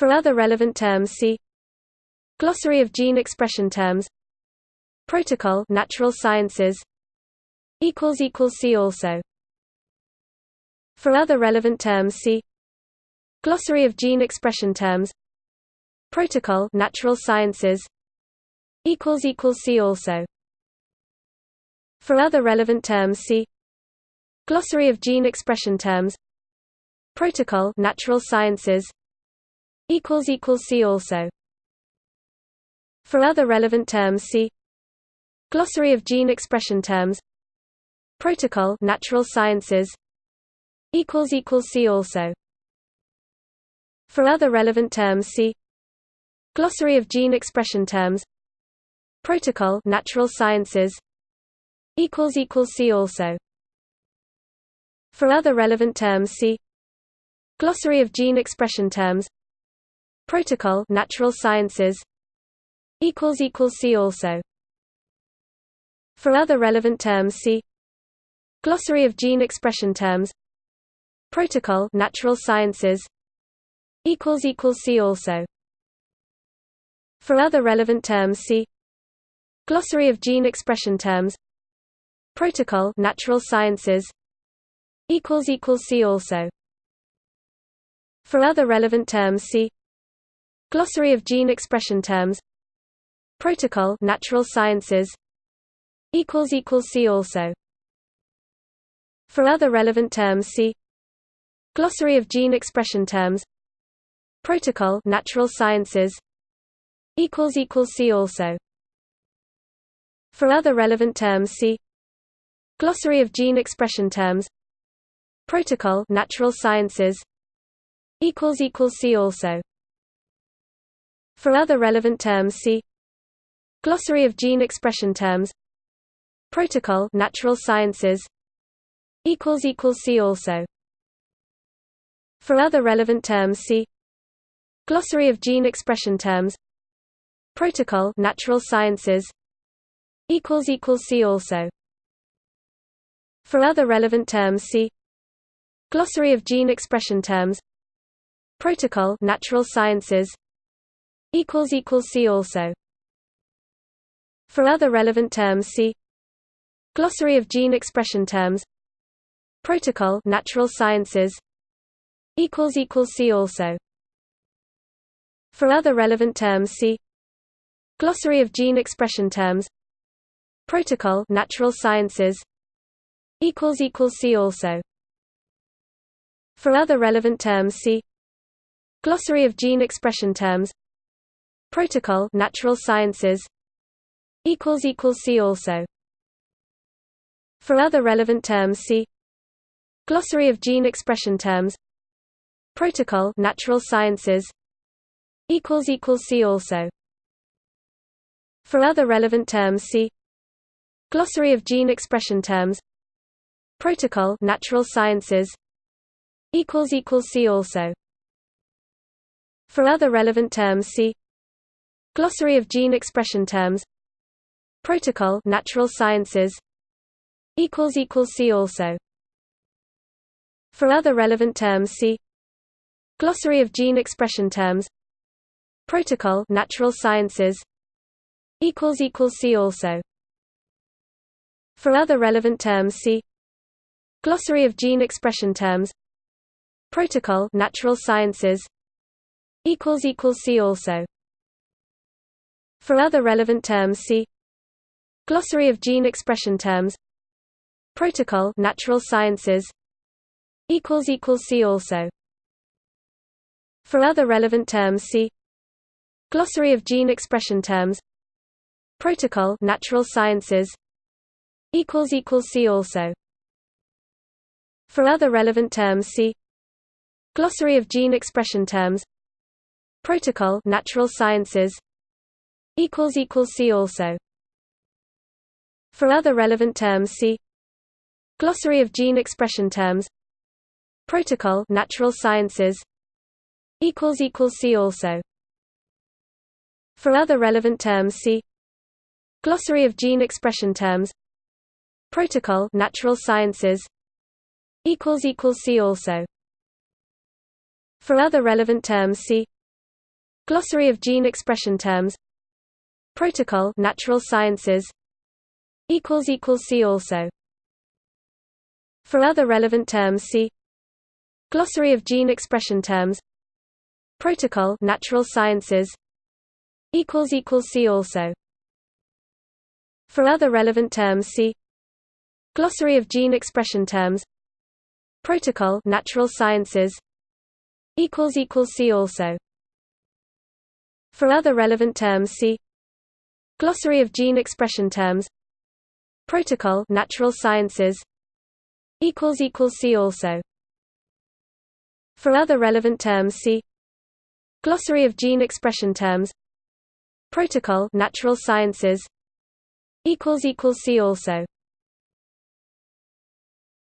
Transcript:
For other relevant terms see Glossary of gene expression terms. Protocol Natural Sciences. Equals equals see also. For other relevant terms see Glossary of gene expression terms. Protocol Natural Sciences. Equals equals see also. For other relevant terms see Glossary of gene expression terms. Protocol Natural Sciences see also. For other relevant terms see Glossary of gene expression terms. Protocol Natural Sciences equals equals see also. For other relevant terms see Glossary of gene expression terms. Protocol Natural Sciences equals equals see also. For other relevant terms see Glossary of gene expression terms Protocol Natural Sciences equals equals see also. For other relevant terms see Glossary of gene expression terms Protocol Natural Sciences equals equals see also. For other relevant terms see Glossary of gene expression terms Protocol Natural Sciences equals equals see also. For other relevant terms see Glossary of gene expression terms. Protocol Natural Sciences. Equals equals see also. For other relevant terms see Glossary of gene expression terms. Protocol Natural Sciences. Equals equals see also. For other relevant terms see Glossary of gene expression terms. Protocol Natural Sciences. Equals equals see also For other relevant terms see Glossary of gene expression terms Protocol Natural Sciences equals equals see also. For other relevant terms see Glossary of gene expression terms Protocol Natural Sciences equals equals see also. For other relevant terms see Glossary of gene expression terms Protocol Natural Sciences see also. For other relevant terms see Glossary of gene expression terms. Protocol Natural Sciences. Equals equals see also. For other relevant terms see Glossary of gene expression terms. Protocol Natural Sciences. Equals equals see also. For other relevant terms see Glossary of gene expression terms Protocol Natural Sciences. Equals equals see also. For other relevant terms see Glossary of gene expression terms. Protocol Natural Sciences. Equals equals see also. For other relevant terms see Glossary of gene expression terms. Protocol Natural Sciences. Equals equals see also. For other relevant terms see Glossary of gene expression terms. Protocol Natural Sciences. Equals equals see also. For other relevant terms see Glossary of gene expression terms. Protocol Natural Sciences. Equals equals see also. For other relevant terms see Glossary of gene expression terms. Protocol Natural Sciences. Equals equals see also For other relevant terms see Glossary of gene expression terms. Protocol Natural Sciences. Equals equals see also. For other relevant terms see Glossary of gene expression terms. Protocol Natural Sciences. Equals equals see also. For other relevant terms see Glossary of gene expression terms. Protocol Natural Sciences see also. For other relevant terms see Glossary of gene expression terms. Protocol Natural Sciences. Equals equals see also. For other relevant terms see Glossary of gene expression terms. Protocol Natural Sciences. Equals equals see also. For other relevant terms see Glossary of gene expression terms Protocol Natural Sciences equals equals see also. For other relevant terms see Glossary of gene expression terms Protocol Natural Sciences equals equals see also. For other relevant terms see Glossary of gene expression terms Protocol Natural Sciences equals equals see also. For other relevant terms see Glossary of gene expression terms. Protocol Natural Sciences. Equals equals see also. For other relevant terms see Glossary of gene expression terms. Protocol Natural Sciences. Equals equals see also